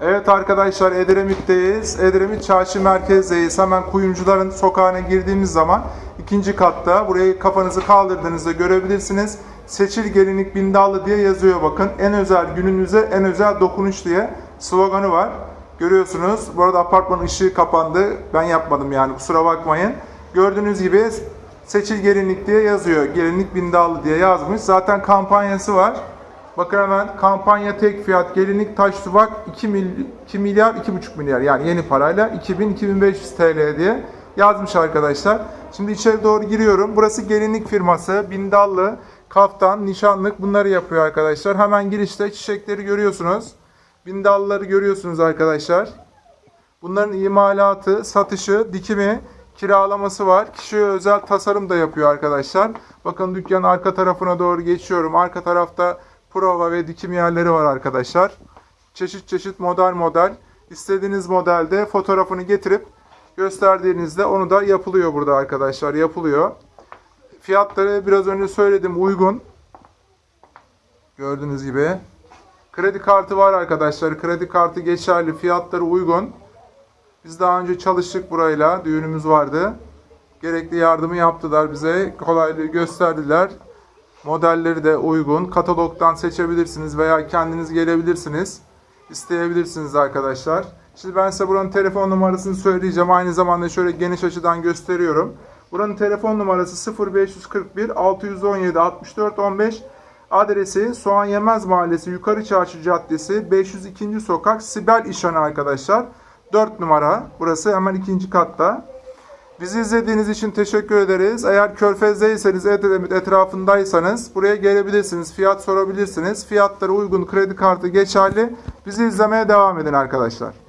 Evet arkadaşlar Edremit'teyiz. Edremit Çarşı merkezdeyiz. Hemen kuyumcuların sokağına girdiğimiz zaman ikinci katta burayı kafanızı kaldırdığınızda görebilirsiniz. Seçil gelinlik bindallı diye yazıyor bakın. En özel gününüze en özel dokunuş diye sloganı var. Görüyorsunuz. Bu arada apartmanın ışığı kapandı. Ben yapmadım yani kusura bakmayın. Gördüğünüz gibi seçil gelinlik diye yazıyor. Gelinlik bindallı diye yazmış. Zaten kampanyası var. Bakın hemen kampanya tek fiyat gelinlik taş tuvak 2, mil, 2 milyar 2,5 milyar yani yeni parayla 2000-2500 TL diye yazmış arkadaşlar. Şimdi içeri doğru giriyorum. Burası gelinlik firması. Bindallı, kaftan, nişanlık bunları yapıyor arkadaşlar. Hemen girişte çiçekleri görüyorsunuz. Bindallıları görüyorsunuz arkadaşlar. Bunların imalatı, satışı, dikimi, kiralaması var. Kişiye özel tasarım da yapıyor arkadaşlar. Bakın dükkanın arka tarafına doğru geçiyorum. Arka tarafta prova ve dikim yerleri var arkadaşlar. Çeşit çeşit model model. İstediğiniz modelde fotoğrafını getirip gösterdiğinizde onu da yapılıyor burada arkadaşlar. Yapılıyor. Fiyatları biraz önce söyledim uygun. Gördüğünüz gibi. Kredi kartı var arkadaşlar. Kredi kartı geçerli. Fiyatları uygun. Biz daha önce çalıştık burayla. Düğünümüz vardı. Gerekli yardımı yaptılar bize. Kolaylığı gösterdiler. Modelleri de uygun. Katalogdan seçebilirsiniz veya kendiniz gelebilirsiniz. İsteyebilirsiniz arkadaşlar. Şimdi ben size buranın telefon numarasını söyleyeceğim. Aynı zamanda şöyle geniş açıdan gösteriyorum. Buranın telefon numarası 0541 617 64 15. Adresi Soğan Yemez Mahallesi Yukarı Çarşı Caddesi 502. Sokak Sibel İşhanı arkadaşlar. 4 numara. Burası hemen ikinci katta. Bizi izlediğiniz için teşekkür ederiz. Eğer Körfez'deyseniz, Edremit etrafındaysanız buraya gelebilirsiniz. Fiyat sorabilirsiniz. Fiyatları uygun, kredi kartı geçerli. Bizi izlemeye devam edin arkadaşlar.